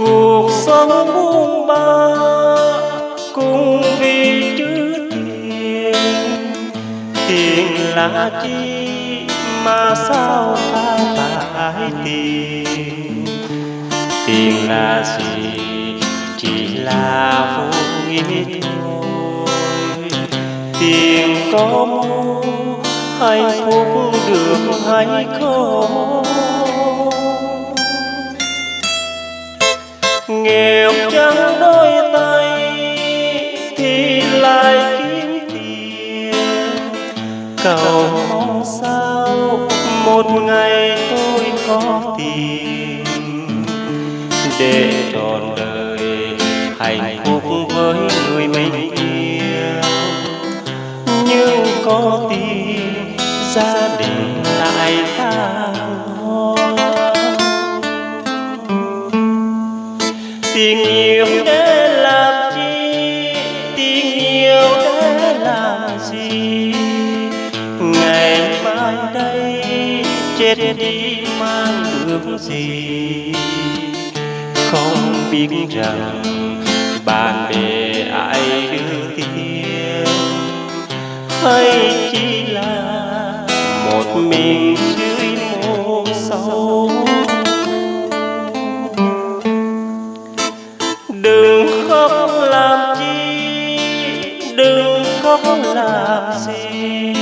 cuộc sống buông ba cùng vì chữ tiền. Tiền là chi mà sao ta phải tiền? Tiền là gì? Chỉ là vô nghĩa thôi. Tiền có mua hạnh phúc được hay không? Nghèo trắng đôi tay thì lại kiếm tiền? Cầu mong sao một ngày tôi có tiền để trọn đời hạnh phúc với người mình yêu nhưng có tiền, gia đình tình yêu để làm chi? Tình yêu để là gì? Ngày mai đây, chết đi mang được gì? Không biết rằng bạn bè ai đưa tiền. Hay chỉ là một mình dưới mồ sâu đừng có làm gì.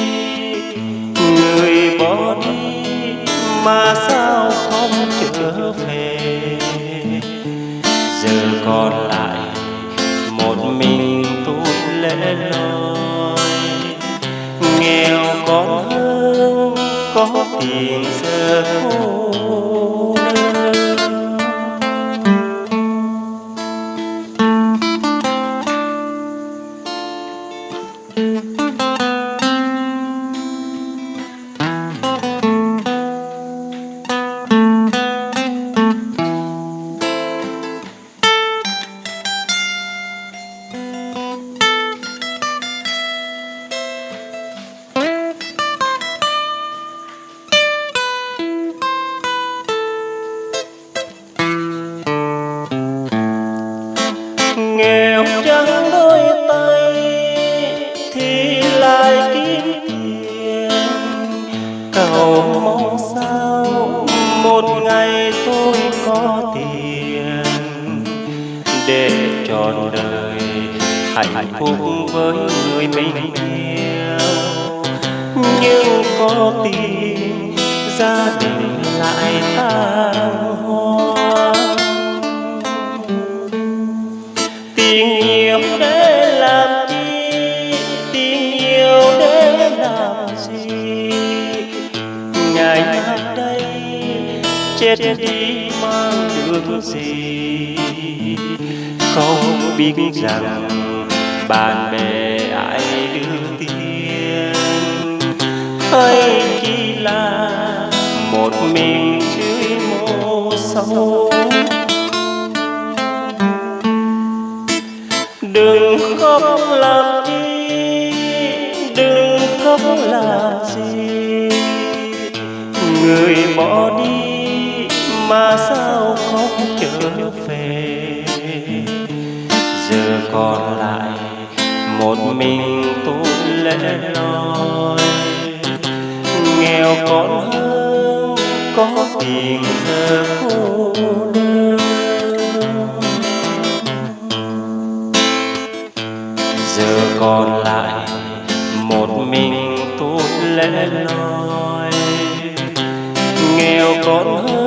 Người bỏ đi mà sao không trở về? Giờ còn lại một mình tôi lẻ loi nghèo còn hơn, có tiền giờ cô nghèo có tiền để trọn đời hạnh phúc với người mình yêu. Nhưng có tiền gia đình lại tan hoang tiền nhiều để chết đi mang được gì? Không biết rằng bạn bè ai đưa tiền. Hay chỉ là một mình dưới mồ sâu đừng khóc làm chi đừng khóc làm gì? Người bỏ đi mà sao không trở về? Giờ còn lại một mình tôi lẻ loi. Nghèo còn hơn, có tiền giờ cô đơn giờ còn lại một mình tôi lẻ loi. Nghèo còn hơn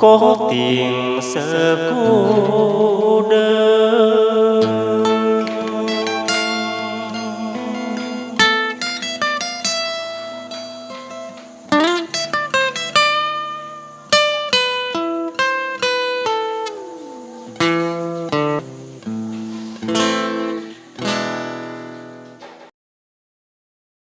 có tiền sợ cô đơn